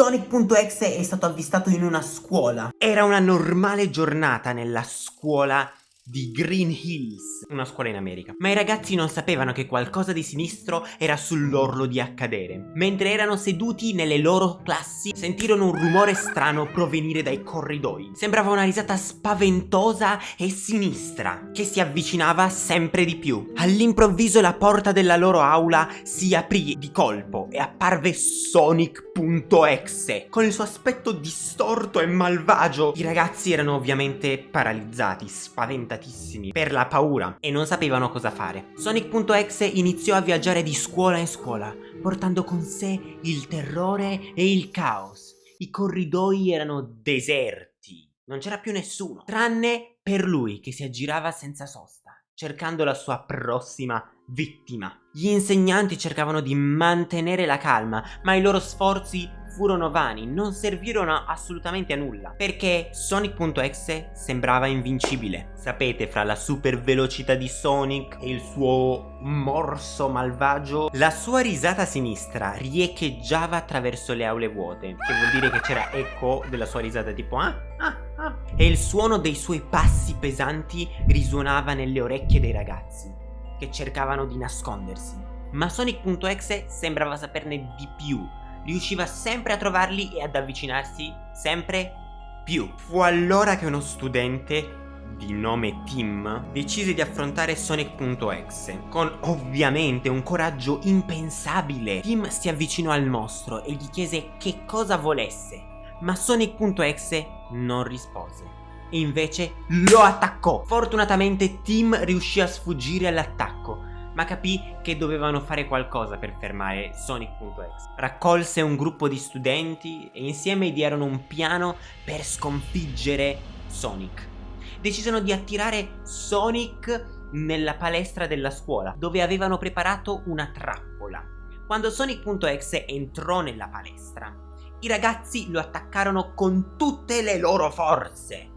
Sonic.exe è stato avvistato in una scuola. Era una normale giornata nella scuola di Green Hills, una scuola in America. Ma i ragazzi non sapevano che qualcosa di sinistro era sull'orlo di accadere. Mentre erano seduti nelle loro classi, sentirono un rumore strano provenire dai corridoi. Sembrava una risata spaventosa e sinistra, che si avvicinava sempre di più. All'improvviso la porta della loro aula si aprì di colpo e apparve Sonic.exe. Con il suo aspetto distorto e malvagio, i ragazzi erano ovviamente paralizzati, spaventati spaventatissimi per la paura e non sapevano cosa fare. Sonic.exe iniziò a viaggiare di scuola in scuola, portando con sé il terrore e il caos. I corridoi erano deserti, non c'era più nessuno, tranne per lui che si aggirava senza sosta, cercando la sua prossima vittima. Gli insegnanti cercavano di mantenere la calma, ma i loro sforzi furono vani, non servirono assolutamente a nulla, perché Sonic.exe sembrava invincibile. Sapete, fra la super velocità di Sonic e il suo morso malvagio, la sua risata sinistra riecheggiava attraverso le aule vuote, che vuol dire che c'era eco della sua risata tipo ah, ah, ah, e il suono dei suoi passi pesanti risuonava nelle orecchie dei ragazzi, che cercavano di nascondersi. Ma Sonic.exe sembrava saperne di più riusciva sempre a trovarli e ad avvicinarsi sempre più. Fu allora che uno studente di nome Tim decise di affrontare Sonic.exe con ovviamente un coraggio impensabile. Tim si avvicinò al mostro e gli chiese che cosa volesse, ma Sonic.exe non rispose. E invece lo attaccò. Fortunatamente Tim riuscì a sfuggire all'attacco ma capì che dovevano fare qualcosa per fermare Sonic.exe. Raccolse un gruppo di studenti e insieme idearono un piano per sconfiggere Sonic. Decidono di attirare Sonic nella palestra della scuola, dove avevano preparato una trappola. Quando Sonic.exe entrò nella palestra, i ragazzi lo attaccarono con tutte le loro forze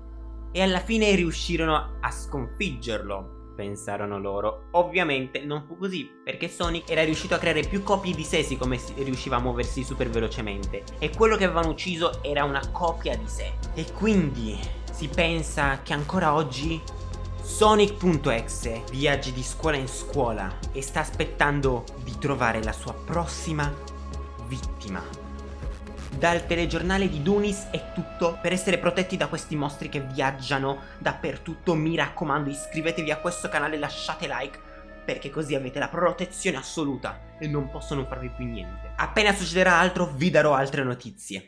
e alla fine riuscirono a sconfiggerlo pensarono loro. Ovviamente non fu così, perché Sonic era riuscito a creare più copie di sé siccome riusciva a muoversi super velocemente. E quello che avevano ucciso era una copia di sé. E quindi si pensa che ancora oggi Sonic.exe viaggi di scuola in scuola e sta aspettando di trovare la sua prossima vittima. Dal telegiornale di Dunis è tutto. Per essere protetti da questi mostri che viaggiano dappertutto, mi raccomando iscrivetevi a questo canale e lasciate like perché così avete la protezione assoluta e non possono farvi più niente. Appena succederà altro vi darò altre notizie.